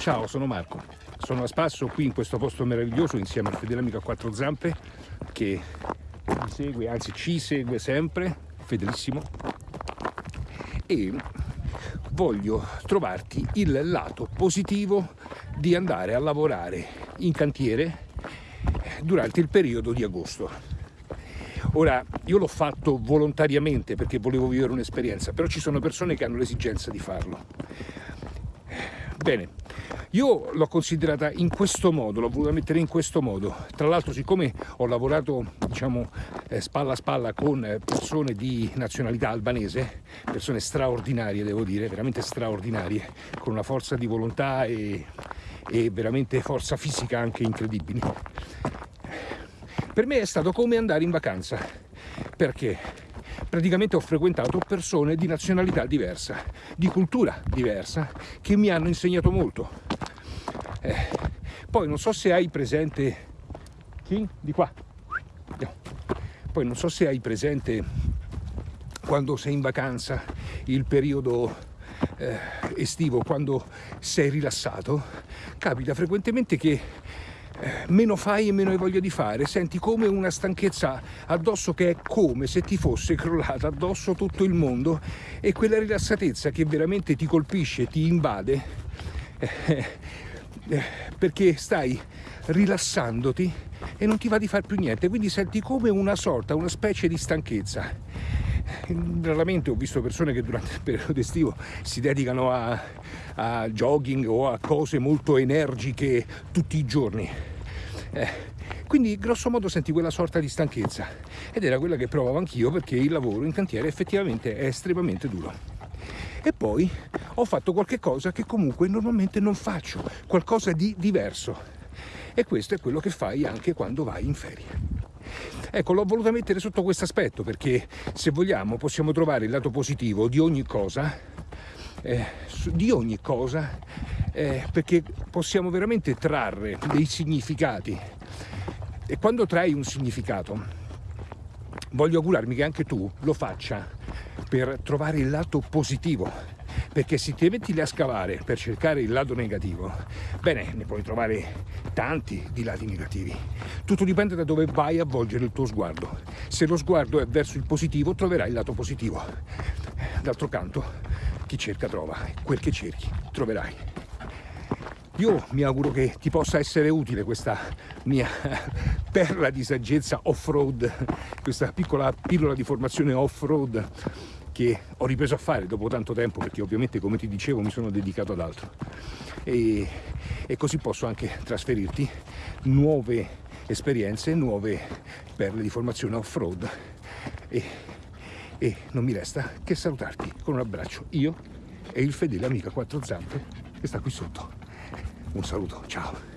Ciao, sono Marco. Sono a spasso qui in questo posto meraviglioso insieme al fedele amico a quattro zampe che mi segue, anzi ci segue sempre, fedelissimo. E voglio trovarti il lato positivo di andare a lavorare in cantiere durante il periodo di agosto. Ora, io l'ho fatto volontariamente perché volevo vivere un'esperienza, però ci sono persone che hanno l'esigenza di farlo. Bene, io l'ho considerata in questo modo, l'ho voluta mettere in questo modo. Tra l'altro, siccome ho lavorato, diciamo, eh, spalla a spalla con persone di nazionalità albanese, persone straordinarie, devo dire, veramente straordinarie, con una forza di volontà e, e veramente forza fisica anche incredibili, per me è stato come andare in vacanza, perché praticamente ho frequentato persone di nazionalità diversa, di cultura diversa, che mi hanno insegnato molto. Eh, poi non so se hai presente... Chi? Di qua. No. Poi non so se hai presente quando sei in vacanza, il periodo eh, estivo, quando sei rilassato, capita frequentemente che meno fai e meno hai voglia di fare, senti come una stanchezza addosso che è come se ti fosse crollata addosso tutto il mondo. E quella rilassatezza che veramente ti colpisce, ti invade, eh, eh, perché stai rilassandoti e non ti va di fare più niente, quindi senti come una sorta, una specie di stanchezza. Raramente ho visto persone che durante il periodo estivo si dedicano a, a jogging o a cose molto energiche tutti i giorni eh, quindi grosso modo senti quella sorta di stanchezza ed era quella che provavo anch'io perché il lavoro in cantiere effettivamente è estremamente duro. E poi ho fatto qualche cosa che comunque normalmente non faccio, qualcosa di diverso. E questo è quello che fai anche quando vai in ferie. Ecco, l'ho voluta mettere sotto questo aspetto perché se vogliamo possiamo trovare il lato positivo di ogni cosa, eh, di ogni cosa eh, perché possiamo veramente trarre dei significati. E quando trai un significato voglio augurarmi che anche tu lo faccia per trovare il lato positivo. Perché se ti metti lì a scavare per cercare il lato negativo bene ne puoi trovare tanti di lati negativi. Tutto dipende da dove vai a volgere il tuo sguardo. Se lo sguardo è verso il positivo troverai il lato positivo. D'altro canto chi cerca trova quel che cerchi troverai io mi auguro che ti possa essere utile questa mia perla di saggezza off-road, questa piccola pillola di formazione off-road che ho ripreso a fare dopo tanto tempo perché ovviamente come ti dicevo mi sono dedicato ad altro. E, e così posso anche trasferirti nuove esperienze, nuove perle di formazione off-road. E, e non mi resta che salutarti con un abbraccio io e il fedele amico a quattro zampe che sta qui sotto un saluto, ciao!